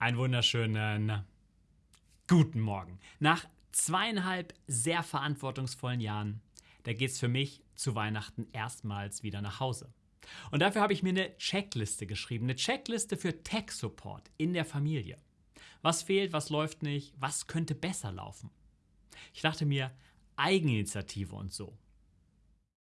Einen wunderschönen äh, guten Morgen. Nach zweieinhalb sehr verantwortungsvollen Jahren, da geht es für mich zu Weihnachten erstmals wieder nach Hause. Und dafür habe ich mir eine Checkliste geschrieben, eine Checkliste für Tech-Support in der Familie. Was fehlt, was läuft nicht, was könnte besser laufen? Ich dachte mir, Eigeninitiative und so.